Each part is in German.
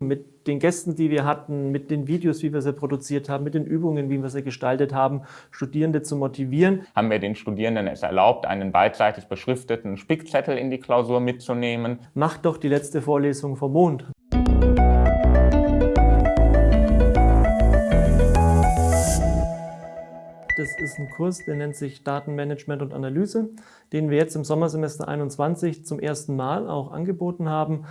mit den Gästen, die wir hatten, mit den Videos, wie wir sie produziert haben, mit den Übungen, wie wir sie gestaltet haben, Studierende zu motivieren. Haben wir den Studierenden es erlaubt, einen beidseitig beschrifteten Spickzettel in die Klausur mitzunehmen. Macht doch die letzte Vorlesung vom Mond. Das ist ein Kurs, der nennt sich Datenmanagement und Analyse, den wir jetzt im Sommersemester 21 zum ersten Mal auch angeboten haben.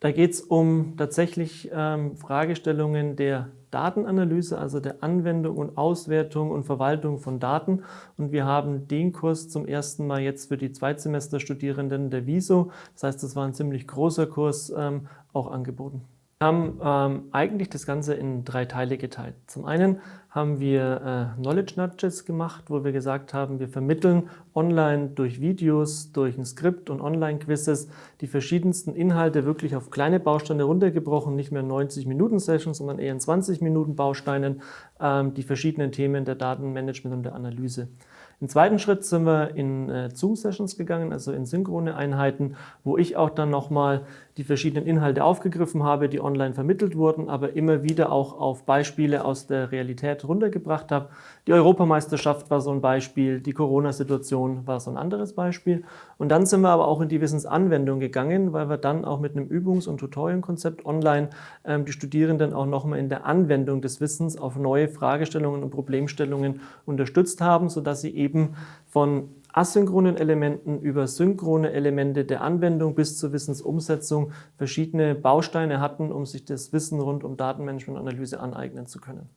Da geht es um tatsächlich ähm, Fragestellungen der Datenanalyse, also der Anwendung und Auswertung und Verwaltung von Daten. Und wir haben den Kurs zum ersten Mal jetzt für die Zweitsemesterstudierenden der WISO, das heißt, das war ein ziemlich großer Kurs, ähm, auch angeboten. Wir haben ähm, eigentlich das Ganze in drei Teile geteilt. Zum einen haben wir äh, Knowledge Nudges gemacht, wo wir gesagt haben, wir vermitteln online durch Videos, durch ein Skript und Online-Quizzes die verschiedensten Inhalte wirklich auf kleine Bausteine runtergebrochen, nicht mehr 90-Minuten-Sessions, sondern eher in 20-Minuten-Bausteinen, ähm, die verschiedenen Themen der Datenmanagement und der Analyse. Im zweiten Schritt sind wir in äh, Zoom-Sessions gegangen, also in synchrone Einheiten, wo ich auch dann nochmal die verschiedenen Inhalte aufgegriffen habe, die online vermittelt wurden, aber immer wieder auch auf Beispiele aus der Realität runtergebracht habe. Die Europameisterschaft war so ein Beispiel, die Corona-Situation war so ein anderes Beispiel. Und dann sind wir aber auch in die Wissensanwendung gegangen, weil wir dann auch mit einem Übungs- und Tutorial-Konzept online ähm, die Studierenden auch nochmal in der Anwendung des Wissens auf neue Fragestellungen und Problemstellungen unterstützt haben, sodass sie eben von asynchronen Elementen über synchrone Elemente der Anwendung bis zur Wissensumsetzung verschiedene Bausteine hatten, um sich das Wissen rund um Datenmanagement und Analyse aneignen zu können.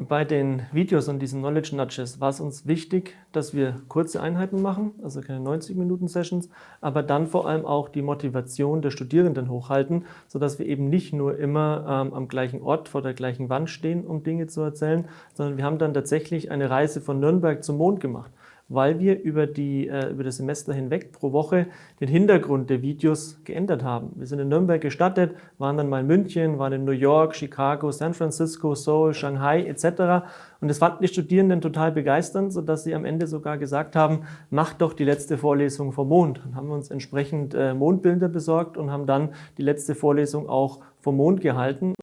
Bei den Videos und diesen Knowledge Nudges war es uns wichtig, dass wir kurze Einheiten machen, also keine 90-Minuten-Sessions, aber dann vor allem auch die Motivation der Studierenden hochhalten, sodass wir eben nicht nur immer ähm, am gleichen Ort vor der gleichen Wand stehen, um Dinge zu erzählen, sondern wir haben dann tatsächlich eine Reise von Nürnberg zum Mond gemacht weil wir über, die, äh, über das Semester hinweg pro Woche den Hintergrund der Videos geändert haben. Wir sind in Nürnberg gestartet, waren dann mal in München, waren in New York, Chicago, San Francisco, Seoul, Shanghai etc. Und das fanden die Studierenden total begeisternd, sodass sie am Ende sogar gesagt haben, macht doch die letzte Vorlesung vom Mond. Dann haben wir uns entsprechend äh, Mondbilder besorgt und haben dann die letzte Vorlesung auch vom Mond gehalten.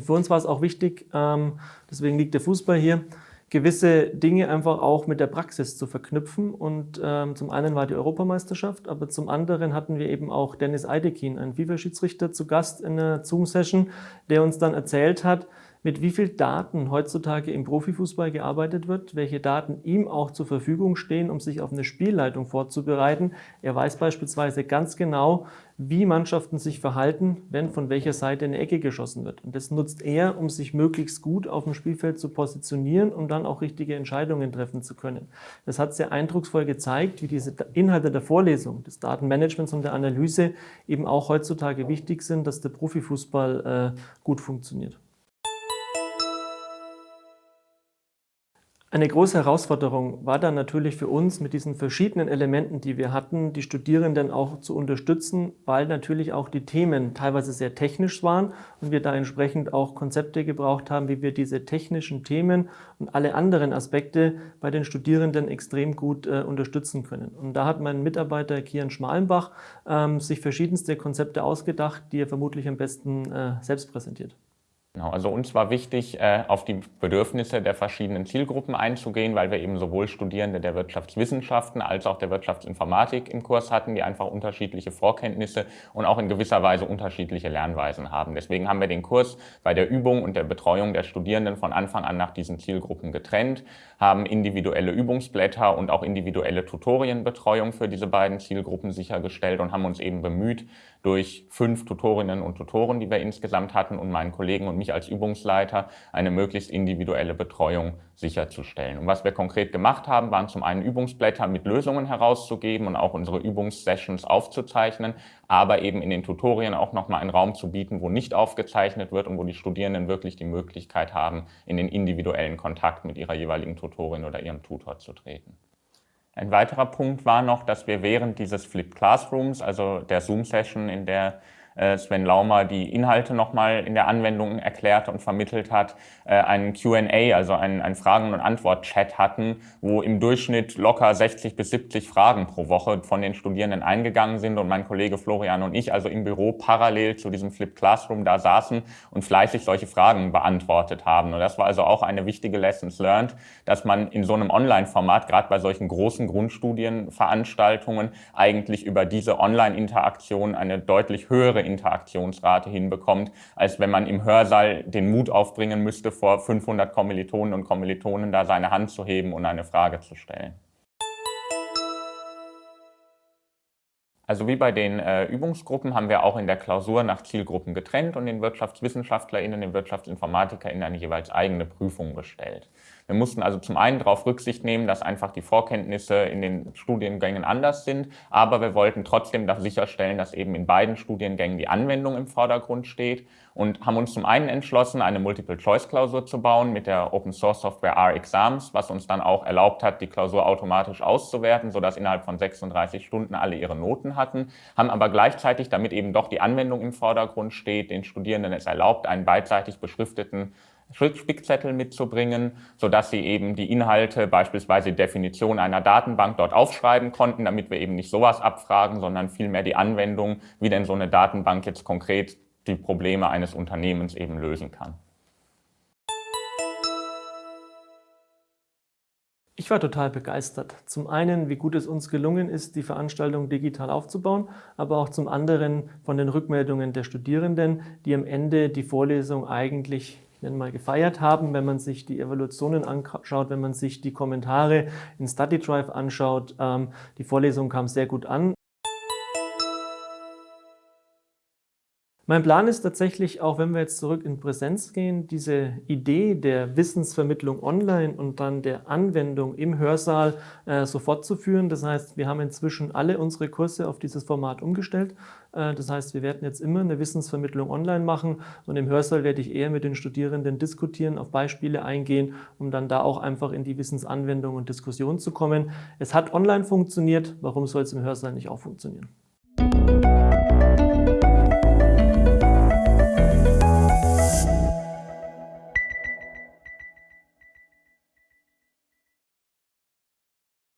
Für uns war es auch wichtig, ähm, deswegen liegt der Fußball hier, gewisse Dinge einfach auch mit der Praxis zu verknüpfen. Und ähm, zum einen war die Europameisterschaft, aber zum anderen hatten wir eben auch Dennis Eidekin, einen FIFA-Schiedsrichter, zu Gast in einer Zoom-Session, der uns dann erzählt hat, mit wie viel Daten heutzutage im Profifußball gearbeitet wird, welche Daten ihm auch zur Verfügung stehen, um sich auf eine Spielleitung vorzubereiten. Er weiß beispielsweise ganz genau, wie Mannschaften sich verhalten, wenn von welcher Seite eine Ecke geschossen wird. Und das nutzt er, um sich möglichst gut auf dem Spielfeld zu positionieren, um dann auch richtige Entscheidungen treffen zu können. Das hat sehr eindrucksvoll gezeigt, wie diese Inhalte der Vorlesung, des Datenmanagements und der Analyse eben auch heutzutage wichtig sind, dass der Profifußball äh, gut funktioniert. Eine große Herausforderung war dann natürlich für uns, mit diesen verschiedenen Elementen, die wir hatten, die Studierenden auch zu unterstützen, weil natürlich auch die Themen teilweise sehr technisch waren und wir da entsprechend auch Konzepte gebraucht haben, wie wir diese technischen Themen und alle anderen Aspekte bei den Studierenden extrem gut äh, unterstützen können. Und da hat mein Mitarbeiter Kian Schmalenbach ähm, sich verschiedenste Konzepte ausgedacht, die er vermutlich am besten äh, selbst präsentiert. Genau, also uns war wichtig, äh, auf die Bedürfnisse der verschiedenen Zielgruppen einzugehen, weil wir eben sowohl Studierende der Wirtschaftswissenschaften als auch der Wirtschaftsinformatik im Kurs hatten, die einfach unterschiedliche Vorkenntnisse und auch in gewisser Weise unterschiedliche Lernweisen haben. Deswegen haben wir den Kurs bei der Übung und der Betreuung der Studierenden von Anfang an nach diesen Zielgruppen getrennt, haben individuelle Übungsblätter und auch individuelle Tutorienbetreuung für diese beiden Zielgruppen sichergestellt und haben uns eben bemüht, durch fünf Tutorinnen und Tutoren, die wir insgesamt hatten und meinen Kollegen und mich als Übungsleiter, eine möglichst individuelle Betreuung sicherzustellen. Und was wir konkret gemacht haben, waren zum einen Übungsblätter mit Lösungen herauszugeben und auch unsere Übungssessions aufzuzeichnen, aber eben in den Tutorien auch nochmal einen Raum zu bieten, wo nicht aufgezeichnet wird und wo die Studierenden wirklich die Möglichkeit haben, in den individuellen Kontakt mit ihrer jeweiligen Tutorin oder ihrem Tutor zu treten. Ein weiterer Punkt war noch, dass wir während dieses Flipped Classrooms, also der Zoom-Session, in der Sven Laumer die Inhalte nochmal in der Anwendung erklärt und vermittelt hat, äh, einen Q&A, also einen, einen Fragen- und Antwort-Chat hatten, wo im Durchschnitt locker 60 bis 70 Fragen pro Woche von den Studierenden eingegangen sind und mein Kollege Florian und ich also im Büro parallel zu diesem Flip Classroom da saßen und fleißig solche Fragen beantwortet haben. Und das war also auch eine wichtige Lessons learned, dass man in so einem Online-Format, gerade bei solchen großen Grundstudienveranstaltungen, eigentlich über diese Online-Interaktion eine deutlich höhere Interaktionsrate hinbekommt, als wenn man im Hörsaal den Mut aufbringen müsste, vor 500 Kommilitonen und Kommilitonen da seine Hand zu heben und eine Frage zu stellen. Also wie bei den äh, Übungsgruppen haben wir auch in der Klausur nach Zielgruppen getrennt und den WirtschaftswissenschaftlerInnen, den WirtschaftsinformatikerInnen eine jeweils eigene Prüfung gestellt. Wir mussten also zum einen darauf Rücksicht nehmen, dass einfach die Vorkenntnisse in den Studiengängen anders sind, aber wir wollten trotzdem sicherstellen, dass eben in beiden Studiengängen die Anwendung im Vordergrund steht und haben uns zum einen entschlossen, eine Multiple-Choice-Klausur zu bauen mit der Open-Source-Software R-Exams, was uns dann auch erlaubt hat, die Klausur automatisch auszuwerten, sodass innerhalb von 36 Stunden alle ihre Noten hatten, haben aber gleichzeitig, damit eben doch die Anwendung im Vordergrund steht, den Studierenden es erlaubt, einen beidseitig beschrifteten Spickzettel mitzubringen, sodass sie eben die Inhalte, beispielsweise die Definition einer Datenbank dort aufschreiben konnten, damit wir eben nicht sowas abfragen, sondern vielmehr die Anwendung, wie denn so eine Datenbank jetzt konkret die Probleme eines Unternehmens eben lösen kann. Ich war total begeistert. Zum einen, wie gut es uns gelungen ist, die Veranstaltung digital aufzubauen, aber auch zum anderen von den Rückmeldungen der Studierenden, die am Ende die Vorlesung eigentlich ich nenne mal, gefeiert haben, wenn man sich die Evaluationen anschaut, wenn man sich die Kommentare in StudyDrive anschaut. Ähm, die Vorlesung kam sehr gut an. Mein Plan ist tatsächlich, auch wenn wir jetzt zurück in Präsenz gehen, diese Idee der Wissensvermittlung online und dann der Anwendung im Hörsaal äh, so fortzuführen. Das heißt, wir haben inzwischen alle unsere Kurse auf dieses Format umgestellt. Äh, das heißt, wir werden jetzt immer eine Wissensvermittlung online machen und im Hörsaal werde ich eher mit den Studierenden diskutieren, auf Beispiele eingehen, um dann da auch einfach in die Wissensanwendung und Diskussion zu kommen. Es hat online funktioniert, warum soll es im Hörsaal nicht auch funktionieren?